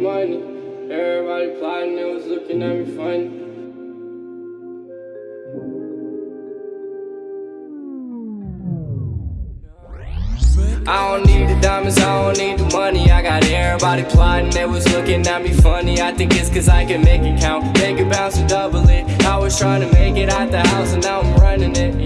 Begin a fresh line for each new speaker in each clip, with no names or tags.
money. Everybody plotting, they was looking at me funny. I don't need the diamonds, I don't need the money. I got everybody plotting, they was looking at me funny. I think it's cause I can make it count, make it bounce and double it. I was trying to make it out the house and now I'm running it.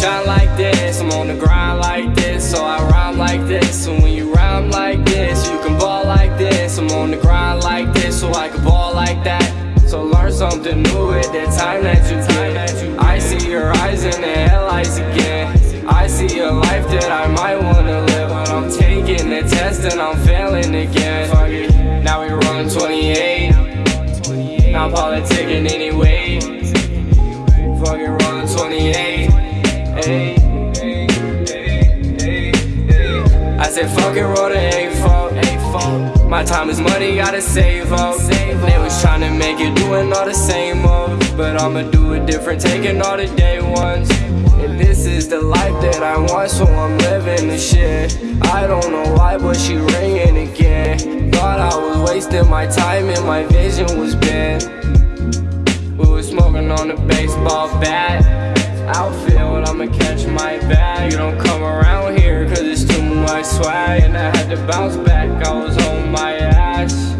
Shine like this. I'm on the grind like this, so I rhyme like this. And when you rhyme like this, you can ball like this. I'm on the grind like this, so I can ball like that. So learn something new at the time that you get. I see your eyes in the headlights again. I see a life that I might wanna live, but I'm taking the test and I'm failing again. Now we rolling 28. Now politicking anyway. Fuck it, rolling 28. I said fuck it, roll the A4. My time is money, gotta save up. They was trying to make it doing all the same moves, but I'ma do it different, taking all the day ones. And this is the life that I want, so I'm living the shit. I don't know why, but she ringing again. Thought I was wasting my time and my vision was bad. We was smoking on a baseball bat. Outfield, I'ma catch my bag. back, I was on my ass